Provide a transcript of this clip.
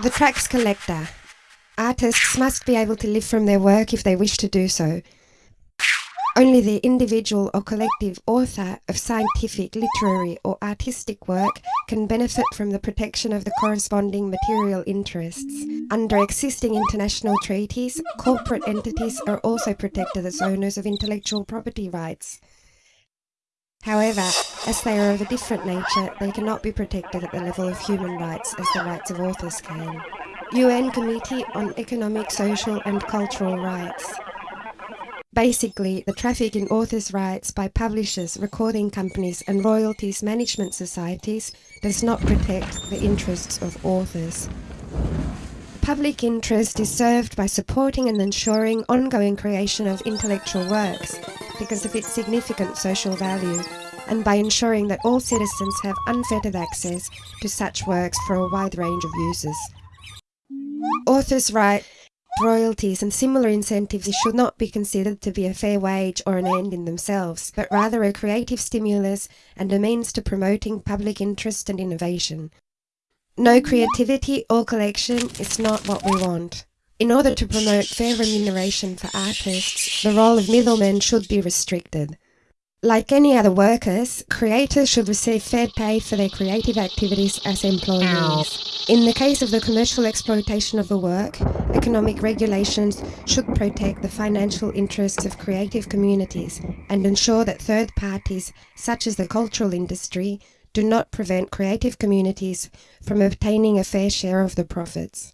The tracks collector. Artists must be able to live from their work if they wish to do so. Only the individual or collective author of scientific, literary, or artistic work can benefit from the protection of the corresponding material interests. Under existing international treaties, corporate entities are also protected as owners of intellectual property rights. However, as they are of a different nature, they cannot be protected at the level of human rights as the rights of authors can. UN Committee on Economic, Social and Cultural Rights. Basically, the traffic in authors' rights by publishers, recording companies and royalties management societies does not protect the interests of authors. Public interest is served by supporting and ensuring ongoing creation of intellectual works because of its significant social value and by ensuring that all citizens have unfettered access to such works for a wide range of uses. Authors' right, royalties and similar incentives should not be considered to be a fair wage or an end in themselves, but rather a creative stimulus and a means to promoting public interest and innovation. No creativity or collection is not what we want. In order to promote fair remuneration for artists, the role of middlemen should be restricted. Like any other workers, creators should receive fair pay for their creative activities as employees. In the case of the commercial exploitation of a work, economic regulations should protect the financial interests of creative communities and ensure that third parties, such as the cultural industry, do not prevent creative communities from obtaining a fair share of the profits.